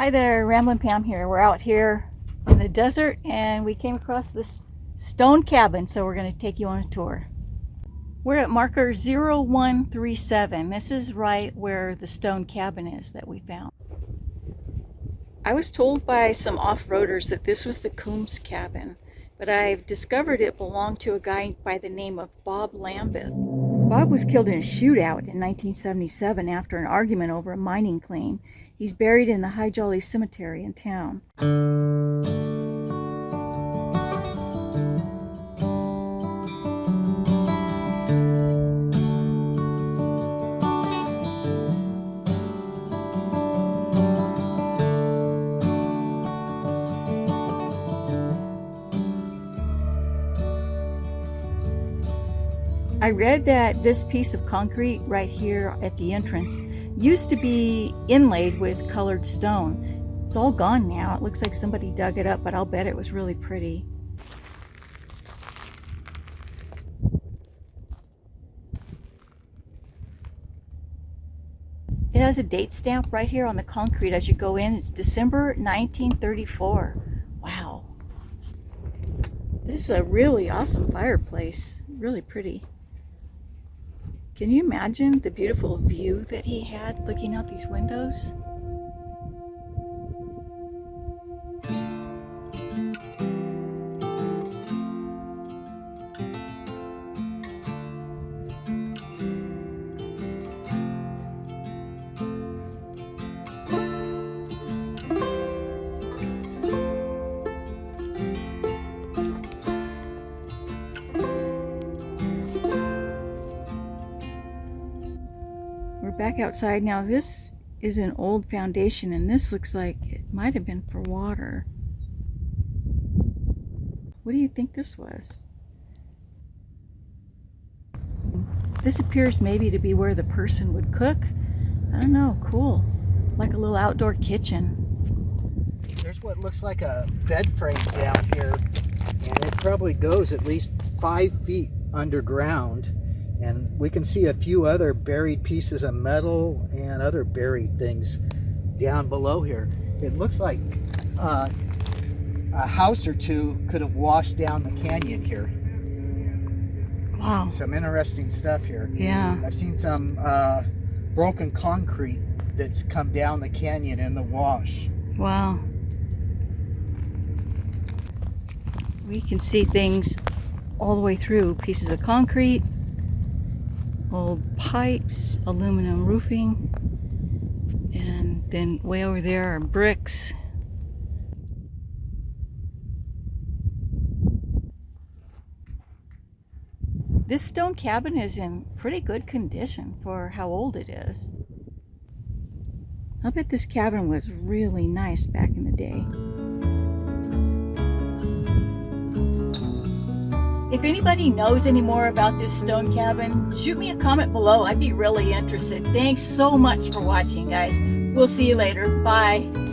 Hi there, Ramblin' Pam here. We're out here in the desert and we came across this stone cabin, so we're going to take you on a tour. We're at marker 0137. This is right where the stone cabin is that we found. I was told by some off-roaders that this was the Coombs cabin, but I've discovered it belonged to a guy by the name of Bob Lambeth. Bob was killed in a shootout in 1977 after an argument over a mining claim He's buried in the Hi Jolly Cemetery in town. I read that this piece of concrete right here at the entrance used to be inlaid with colored stone. It's all gone now. It looks like somebody dug it up, but I'll bet it was really pretty. It has a date stamp right here on the concrete as you go in. It's December 1934. Wow. This is a really awesome fireplace. Really pretty. Can you imagine the beautiful view that he had looking out these windows? Back outside now. This is an old foundation and this looks like it might have been for water. What do you think this was? This appears maybe to be where the person would cook. I don't know, cool. Like a little outdoor kitchen. There's what looks like a bed frame down here and it probably goes at least five feet underground and we can see a few other buried pieces of metal and other buried things down below here. It looks like uh, a house or two could have washed down the canyon here. Wow. Some interesting stuff here. Yeah. I've seen some uh, broken concrete that's come down the canyon in the wash. Wow. We can see things all the way through. Pieces of concrete, old pipes, aluminum roofing, and then way over there are bricks. This stone cabin is in pretty good condition for how old it is. I bet this cabin was really nice back in the day. If anybody knows any more about this stone cabin, shoot me a comment below. I'd be really interested. Thanks so much for watching, guys. We'll see you later. Bye.